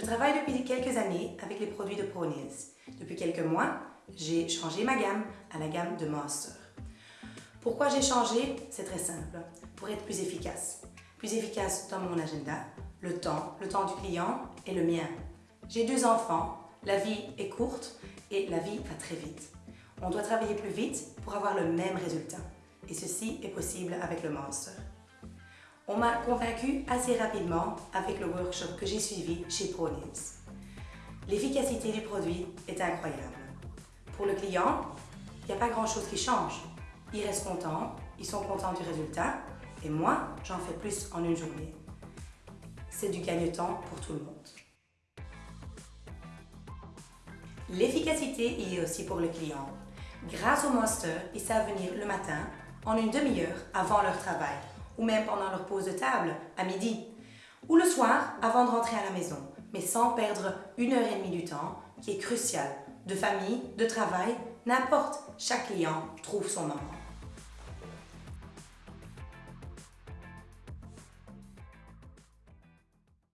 Je travaille depuis quelques années avec les produits de Ponies. Depuis quelques mois, j'ai changé ma gamme à la gamme de Master. Pourquoi j'ai changé? C'est très simple. Pour être plus efficace. Plus efficace dans mon agenda, le temps, le temps du client et le mien. J'ai deux enfants, la vie est courte et la vie va très vite. On doit travailler plus vite pour avoir le même résultat. Et ceci est possible avec le Master. On m'a convaincu assez rapidement avec le workshop que j'ai suivi chez ProNews. L'efficacité du produit est incroyable. Pour le client, il n'y a pas grand-chose qui change. Ils restent contents, ils sont contents du résultat, et moi, j'en fais plus en une journée. C'est du gagne-temps pour tout le monde. L'efficacité y est aussi pour le client. Grâce au Monster, ils savent venir le matin, en une demi-heure avant leur travail, ou même pendant leur pause de table, à midi, ou le soir avant de rentrer à la maison, mais sans perdre une heure et demie du temps, qui est crucial, de famille, de travail, n'importe, chaque client trouve son moment.